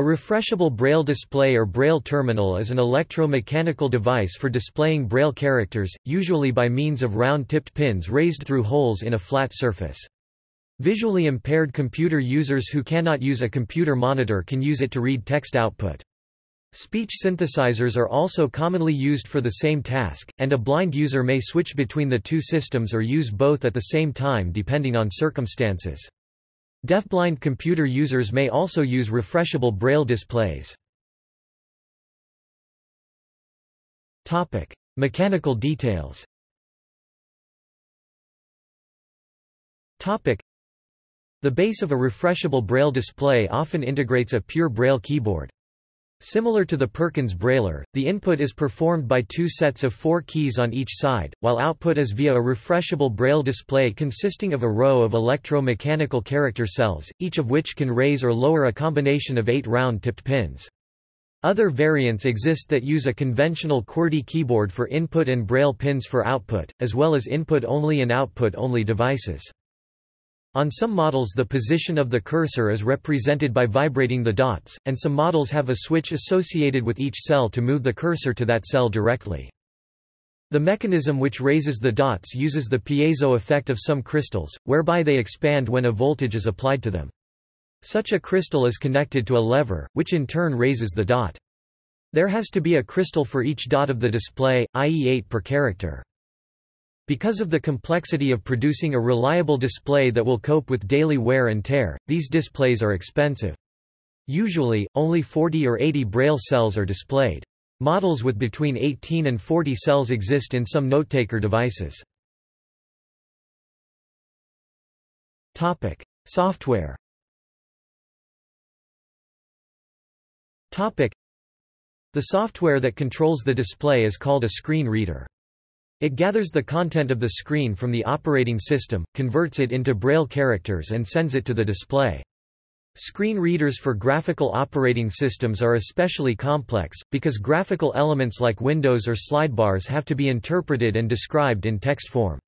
A refreshable Braille display or Braille terminal is an electro-mechanical device for displaying Braille characters, usually by means of round-tipped pins raised through holes in a flat surface. Visually impaired computer users who cannot use a computer monitor can use it to read text output. Speech synthesizers are also commonly used for the same task, and a blind user may switch between the two systems or use both at the same time depending on circumstances. Deafblind computer users may also use refreshable braille displays. Topic: Mechanical details. Topic: The base of a refreshable braille display often integrates a pure braille keyboard. Similar to the Perkins Brailler, the input is performed by two sets of four keys on each side, while output is via a refreshable braille display consisting of a row of electro-mechanical character cells, each of which can raise or lower a combination of eight round-tipped pins. Other variants exist that use a conventional QWERTY keyboard for input and braille pins for output, as well as input-only and output-only devices. On some models the position of the cursor is represented by vibrating the dots, and some models have a switch associated with each cell to move the cursor to that cell directly. The mechanism which raises the dots uses the piezo effect of some crystals, whereby they expand when a voltage is applied to them. Such a crystal is connected to a lever, which in turn raises the dot. There has to be a crystal for each dot of the display, i.e. 8 per character. Because of the complexity of producing a reliable display that will cope with daily wear and tear, these displays are expensive. Usually, only 40 or 80 braille cells are displayed. Models with between 18 and 40 cells exist in some notetaker devices. Topic: Software. Topic: The software that controls the display is called a screen reader. It gathers the content of the screen from the operating system, converts it into Braille characters and sends it to the display. Screen readers for graphical operating systems are especially complex, because graphical elements like windows or slidebars have to be interpreted and described in text form.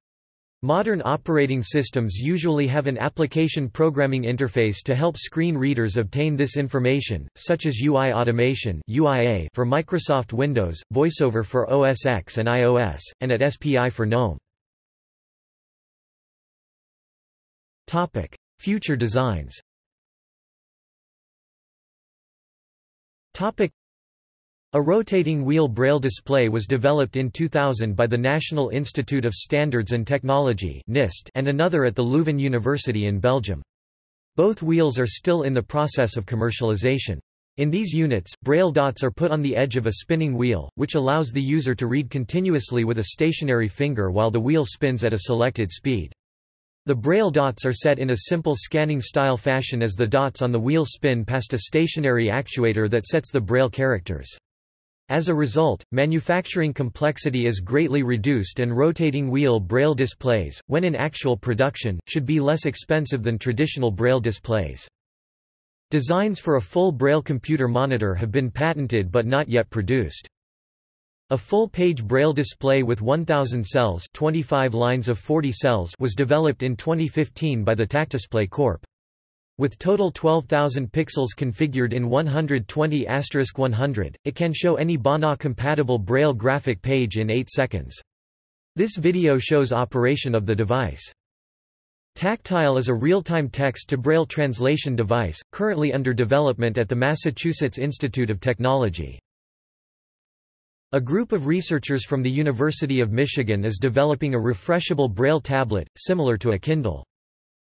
Modern operating systems usually have an application programming interface to help screen readers obtain this information, such as UI Automation UIA for Microsoft Windows, VoiceOver for OS X and iOS, and AT-SPI for GNOME. Future designs a rotating wheel braille display was developed in 2000 by the National Institute of Standards and Technology and another at the Leuven University in Belgium. Both wheels are still in the process of commercialization. In these units, braille dots are put on the edge of a spinning wheel, which allows the user to read continuously with a stationary finger while the wheel spins at a selected speed. The braille dots are set in a simple scanning style fashion as the dots on the wheel spin past a stationary actuator that sets the braille characters. As a result, manufacturing complexity is greatly reduced and rotating wheel braille displays, when in actual production, should be less expensive than traditional braille displays. Designs for a full braille computer monitor have been patented but not yet produced. A full-page braille display with 1000 cells 25 lines of 40 cells was developed in 2015 by the Tactisplay Corp. With total 12,000 pixels configured in 120 100, it can show any BANA-compatible Braille graphic page in 8 seconds. This video shows operation of the device. Tactile is a real-time text-to-Braille translation device, currently under development at the Massachusetts Institute of Technology. A group of researchers from the University of Michigan is developing a refreshable Braille tablet, similar to a Kindle.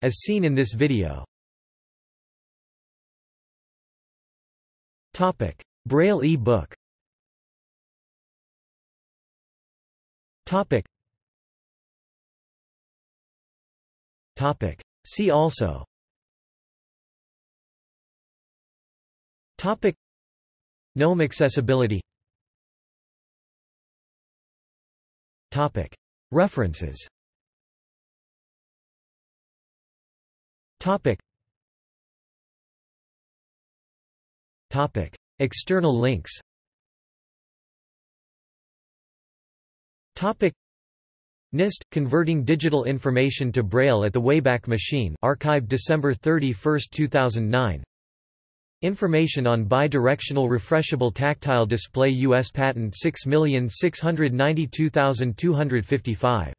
As seen in this video. Topic: Braille e-book. Topic. Topic. See also. Topic. GNOME accessibility. Topic. References. Topic. Topic. External links Topic. NIST – Converting Digital Information to Braille at the Wayback Machine archived December 31, 2009 Information on bidirectional refreshable tactile display U.S. Patent 6692255